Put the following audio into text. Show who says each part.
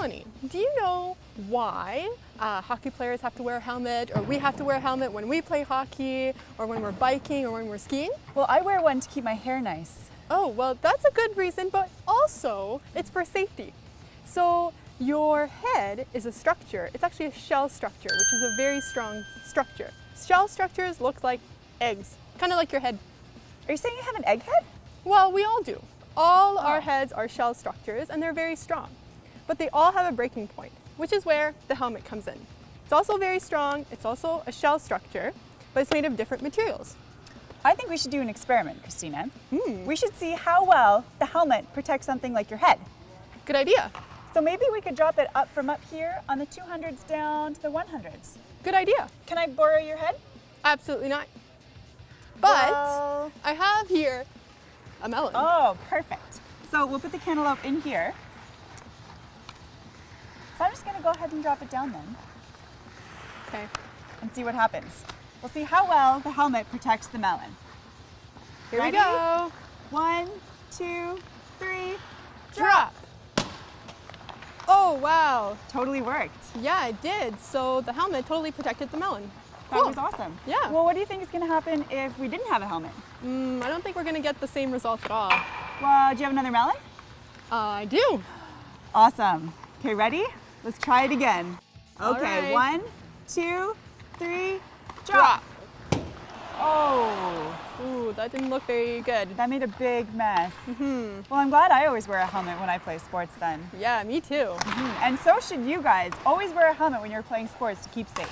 Speaker 1: Melanie, do you know why uh, hockey players have to wear a helmet or we have to wear a helmet when we play hockey or when we're biking or when we're skiing?
Speaker 2: Well, I wear one to keep my hair nice.
Speaker 1: Oh, well, that's a good reason, but also it's for safety. So your head is a structure. It's actually a shell structure, which is a very strong structure. Shell structures look like eggs, kind of like your head.
Speaker 2: Are you saying you have an egg head?
Speaker 1: Well, we all do. All
Speaker 2: Oh.
Speaker 1: our heads are shell structures and they're very strong. But they all have a breaking point, which is where the helmet comes in. It's also very strong, it's also a shell structure, but it's made of different materials.
Speaker 2: I think we should do an experiment, Christina.
Speaker 1: Hmm.
Speaker 2: We should see how well the helmet protects something like your head.
Speaker 1: Good idea.
Speaker 2: So maybe we could drop it up from up here on the 200s down to the 100s.
Speaker 1: Good idea.
Speaker 2: Can I borrow your head?
Speaker 1: Absolutely not. But
Speaker 2: Well-
Speaker 1: I have here a melon.
Speaker 2: Oh, perfect. So we'll put the cantaloupe in here. So I'm just gonna go ahead and drop it down then
Speaker 1: Okay.
Speaker 2: and see what happens. We'll see how well the helmet protects the melon.
Speaker 1: Here
Speaker 2: Ready?
Speaker 1: we go.
Speaker 2: One, two, three.
Speaker 1: Drop. Oh, wow.
Speaker 2: Totally worked.
Speaker 1: Yeah, it did. So the helmet totally protected the melon.
Speaker 2: That
Speaker 1: Cool.
Speaker 2: was awesome.
Speaker 1: Yeah.
Speaker 2: Well, what do you think is gonna happen if we didn't have a helmet?
Speaker 1: Mm, I don't think we're gonna get the same results at all.
Speaker 2: Well, do you have another melon?
Speaker 1: Uh, I do.
Speaker 2: Awesome. Okay, ready? Let's try it again. Okay,
Speaker 1: right.
Speaker 2: one, two, three, drop. Oh,
Speaker 1: Ooh, that didn't look very good.
Speaker 2: that made a big mess.
Speaker 1: Hmm.
Speaker 2: Well, I'm glad I always wear a helmet when I play sports then.
Speaker 1: Yeah, me too.
Speaker 2: And so should you guys. Always wear a helmet when you're playing sports to keep safe.